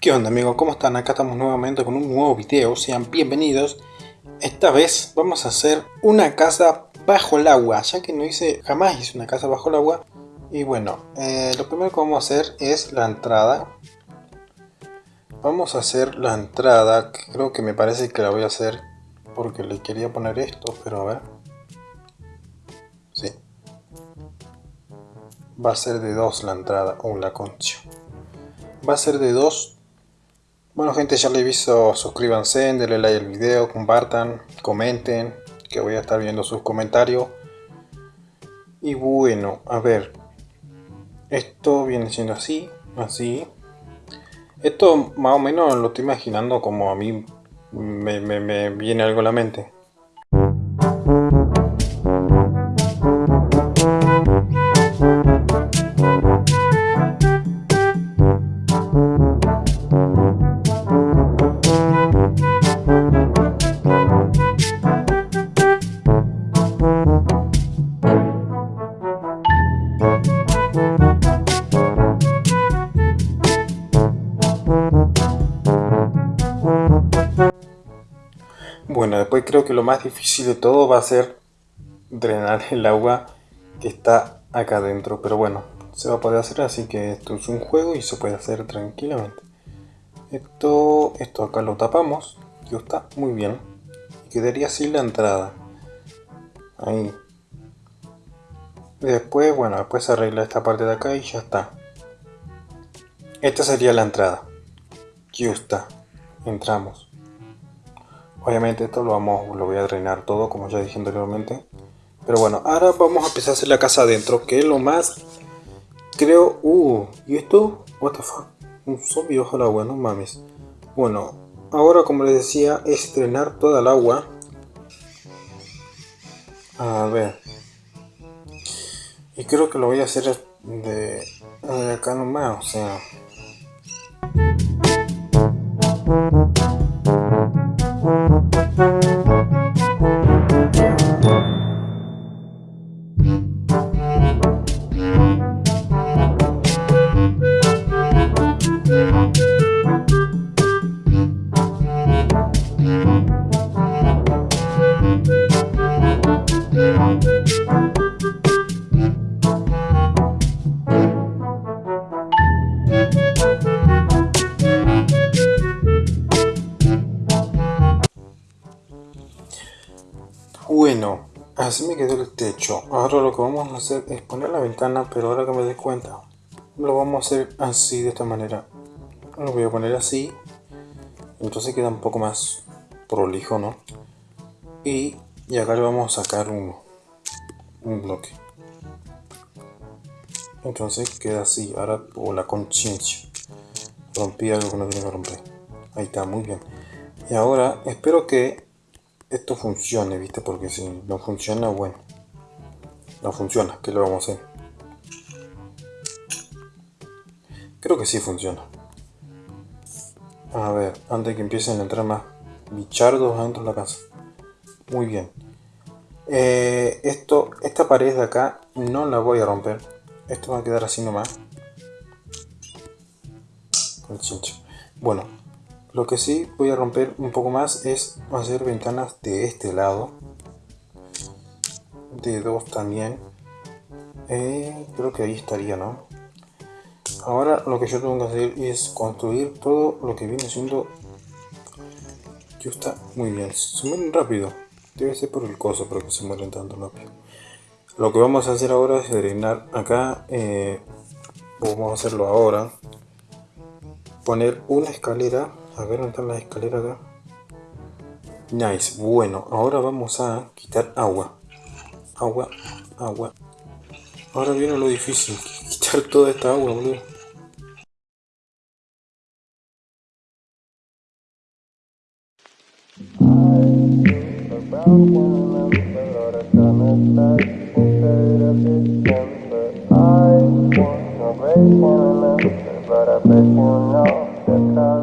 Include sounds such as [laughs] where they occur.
¿Qué onda amigos? ¿Cómo están? Acá estamos nuevamente con un nuevo video, sean bienvenidos. Esta vez vamos a hacer una casa bajo el agua, ya que no hice, jamás hice una casa bajo el agua. Y bueno, eh, lo primero que vamos a hacer es la entrada. Vamos a hacer la entrada, creo que me parece que la voy a hacer porque le quería poner esto, pero a ver. Sí. Va a ser de dos la entrada, o la concha. Va a ser de dos bueno gente, ya le he visto, suscríbanse, denle like al video, compartan, comenten, que voy a estar viendo sus comentarios. Y bueno, a ver, esto viene siendo así, así. Esto más o menos lo estoy imaginando como a mí me, me viene algo a la mente. Creo que lo más difícil de todo va a ser drenar el agua que está acá adentro. Pero bueno, se va a poder hacer así que esto es un juego y se puede hacer tranquilamente. Esto, esto acá lo tapamos, y está muy bien. Y quedaría así la entrada. Ahí. después, bueno, después se arregla esta parte de acá y ya está. Esta sería la entrada. Aquí está. Entramos. Obviamente esto lo vamos, lo voy a drenar todo como ya dije anteriormente. Pero bueno, ahora vamos a empezar a hacer la casa adentro, que es lo más, creo, uh, ¿y esto? What the fuck? Un zombie bajo el agua, no mames. Bueno, ahora como les decía, es drenar toda el agua. A ver. Y creo que lo voy a hacer de, de acá nomás, o sea... Bueno, así me quedó el techo. Ahora lo que vamos a hacer es poner la ventana, pero ahora que me doy cuenta, lo vamos a hacer así, de esta manera. Lo voy a poner así. Entonces queda un poco más prolijo, ¿no? Y, acá le vamos a sacar un, un bloque. Entonces queda así. Ahora, por la conciencia. Rompí algo que no tiene que romper. Ahí está, muy bien. Y ahora espero que esto funcione, ¿viste? Porque si no funciona, bueno, no funciona, ¿qué le vamos a hacer? Creo que sí funciona. A ver, antes que empiecen a entrar más bichardos adentro de la casa. Muy bien. Eh, esto, esta pared de acá no la voy a romper. Esto va a quedar así nomás. Bueno, lo que sí voy a romper un poco más es hacer ventanas de este lado. De dos también. Eh, creo que ahí estaría, ¿no? Ahora lo que yo tengo que hacer es construir todo lo que viene siendo... Ya está muy bien. Se mueren rápido. Debe ser por el coso, pero que se mueren tanto rápido. Lo que vamos a hacer ahora es drenar acá. Eh, vamos a hacerlo ahora. Poner una escalera a ver, ¿dónde están las escaleras acá? Nice, bueno, ahora vamos a quitar agua. Agua, agua. Ahora viene lo difícil, [laughs] quitar toda esta agua, boludo. I